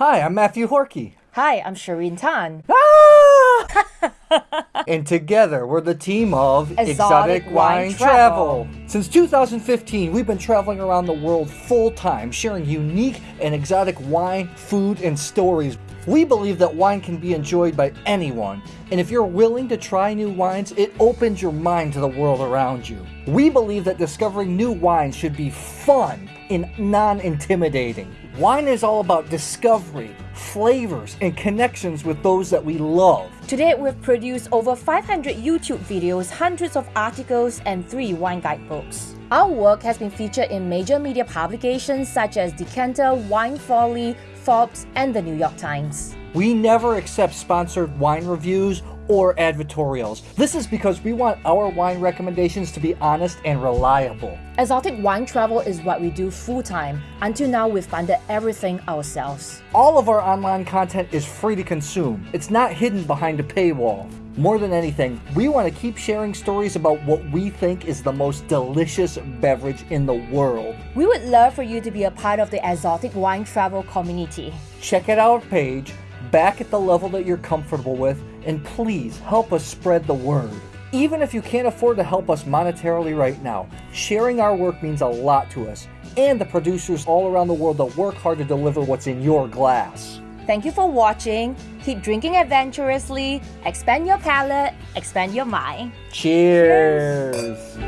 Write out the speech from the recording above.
Hi, I'm Matthew Horkey. Hi, I'm Shireen Tan. Ah! and together we're the team of Exotic Wine Wine Travel. Since 2015, we've been traveling around the world full time, sharing unique and exotic wine, food, and stories. We believe that wine can be enjoyed by anyone, and if you're willing to try new wines, it opens your mind to the world around you. We believe that discovering new wines should be fun and non intimidating. Wine is all about discovery, flavors, and connections with those that we love. Today, we've produced over 500 YouTube videos, hundreds of articles, and three wine guidebooks. Our work has been featured in major media publications such as Decanter, Wine Folly, Forbes, and the New York Times. We never accept sponsored wine reviews or advertorials. This is because we want our wine recommendations to be honest and reliable. Exotic wine travel is what we do full time. Until now, we've funded everything ourselves. All of our online content is free to consume. It's not hidden behind a paywall. More than anything, we want to keep sharing stories about what we think is the most delicious beverage in the world. We would love for you to be a part of the Exotic Wine Travel community. Check out our page, back at the level that you're comfortable with, and please help us spread the word. Even if you can't afford to help us monetarily right now, sharing our work means a lot to us and the producers all around the world that work hard to deliver what's in your glass. Thank you for watching. Keep drinking adventurously, expand your palate, expand your mind. Cheers.